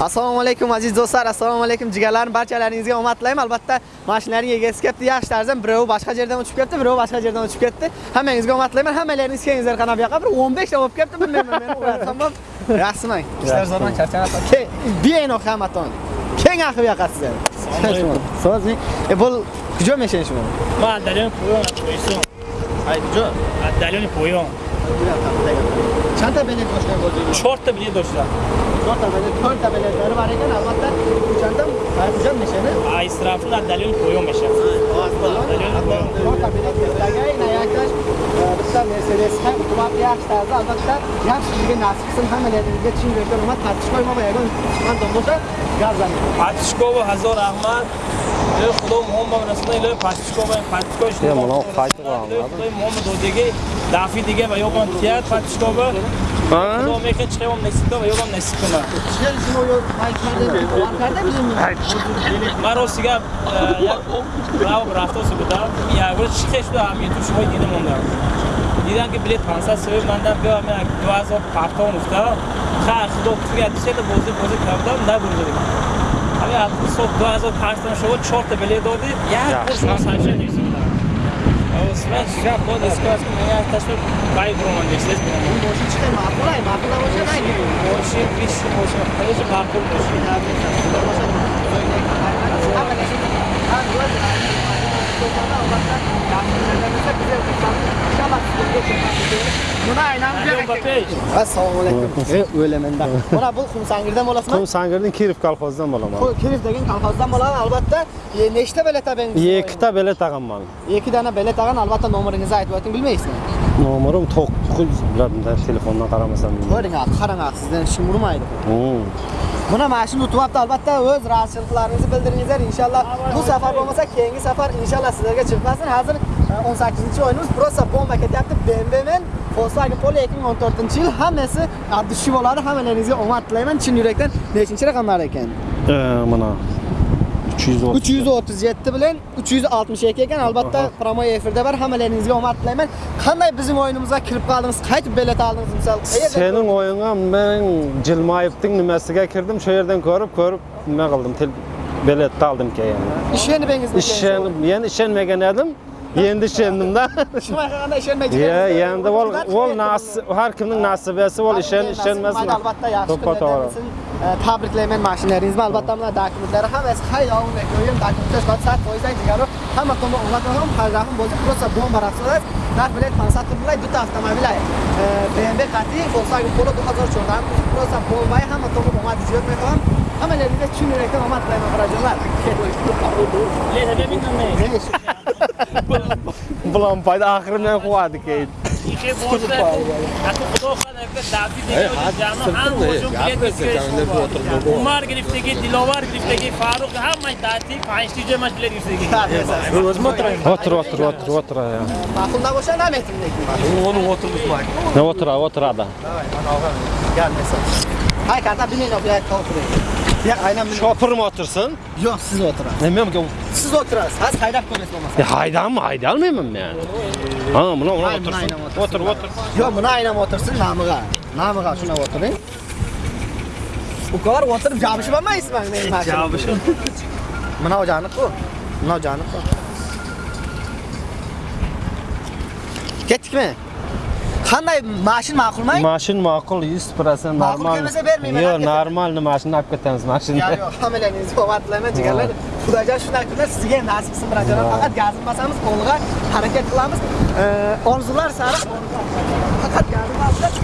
assalomu alaykum aziz do'stlar assalomu alaykum jigarlarim barchalaringizga omad tilayman albatta mashinaning egasi kelibdi yaxshi tarzda birovi boshqa yerdan uchib kelibdi birovi boshqa yerdan uchib ketdi. Hammangizga omad tilayman hammalaringiz kelingizlar qana bu yoqqa bir 15 ta bo'lib kelibdi bilmayman men uxlatsam yaxshiman ishlar zo'rman charchanasiz keng benoq hammaton keng aqib yoqqa sizlar. So'z e bu кujо мешаи шумо ма отдалённый поём поясом ай кujо отдалённый поём чанда билет доштан бозӣ чорта билет доштам чорта билет чорта билетлари бар ekan албатта чанда кujо мешани а из трафин отдалённый поём мешавад чорта यसमा उहाँ व्यावसायको अलबत्ता व्यावस जीवनासिकसँग हामीले छिमेको रूपमा तातिस्कोमा भएको छ गार्जन पातिस्कोभ हजार अहमद خدا محمد رسول الله پاتیشکو پاتیشکوش مولان خایت با هم خدا محمد دیگه دفعه دیگه و یا کن تیاد پاتیشکو با خدا میکن چه هم نسیب و یا کن نسیب کنه چه زیما یا خایت کرده بیزیم من راست دیگه یک راو رفته سو بدم یه اول چی خیش دو همیتو شما دیده مونده دیدم که بلیت 500 سوی ماندم بیام 2000 پرتان افتاد خرخ دو توی دیشه تا بوزی بوزی کردم نبوده همین هفته صبح 2000 پرتان شما 4 تا بلیت دادی یک قرص مساجه نیست اسمش شب بود اسکاس من از تصور بای برمان دیشه این باشه چه معقوله معقوله باشه نه باشه 20 باشه خیلی معقول باشه نه باشه باشه ба пеш assalomu alaykum. E o'lamanda mana bu xumsangirdan bo'lasizmi? Qum Sangirning Kirov kolxozidan bo'laman. kirif degan kolxozdan bo'ladi albatta. E, nechta bilet olgangiz Ikkita bilet tag'anman. ikki dona bilet olgan albatta nomeringizni aytib o'ting bilmaysizmi Nomerim 9 biladimda telefondan qaramasam. ko'ring qarang sizdan kim urmaydi Hmm. Buna mashina utyapti albatta o'z razıylıklarınızı bildiringizlar inshaalloh bu safar bo'lmasa keyingi safar inshaalloh sizlarga chiqmasin hozir e, 18 o'yinimiz просто bomba ketyapti BMW men Volkswagen Polo 2014 yil hammasi addishi bo'ladi hammalaringizga omad tilayman chin yurakdan nechinchi raqamlar ekan mana 330. 337 bilan 362 ekan albatta promo efirda bor hammalaringizga omad tilayman qanday bizning o'yinimizga kirib qoldingiz qaytib bilet oldingiz misol Sening o'yinga men Jilmayevning nimasiga kirdim, shu yerdan ko'rib, ko'rib nima qildim? Tel biletni oldim keyin. ishonibingizmi Ishonib, men ishonmagan edim Endi ishondim-da. Shunday qilganda ishonmay Ya, endi ol ol nasib, har kimning nasibasi ol ishon, ishonmasmi? albatta yaxshi To'ppa kunlardan to'g'ri. bo'lsin. E, tabriklayman mashinalaringizni albatta mana dokumentlari hammasi hayron ko'yim dokumentlar soat soat qo'ysak jigaru hamma tomon ulatmagan hayron bo'lsa просто bomba raqslar narx bilet 500 rubl bitta avtomobil ay BMW qati Volkswagen Polo 2014 просто bomba hamma tomon omad ziyod meqam hammalaringizga chin yurakdan omad tilayman qarajonlar Лета бебинам не Bulan payda oxiri men quvadi keyin. Ако худо хана ка дафи дега ҷамъ ҳам бошум билет бискеш. Умар гирифтаги, Диловар гирифтаги, Фаруқ ҳамаи дати панҷ тиҷа маш билет гирифтаги. O'tir, o'tir, o'tir, o'tir. ma'qul nabosha nametim lekin Ne o'tir, o'tiradi. gelmesin hay karta binin o bir oturuyor ya aynen benim Shopirim o'tirsin. yok siz oturun Men siz oturasınız az haydap koymasın olmasa Ya haydamı haydalmayman men. Ha, buna buna Hayır, buna o'tirsin. aynan o'tirsin. O'tir, o'tir. yok buna aynen otursun namıga namıga şuna oturun bu kadar oturup cabışı ben mi ismen benim cabışı buna ocağını koy buna Qanday mashin ma'qulmi? Mashin ma'qul 100% normal. Ma'qul kelmasa bermayman. Yo'q, normalni mashinani olib ketamiz mashinani. Yo'q, hammalangiz omad jigarlar. Xudojon shunday sizga nasib qilsin birodar. Faqat gazni basamiz, qo'lga harakat qilamiz. Orzular sari faqat gazib basamiz.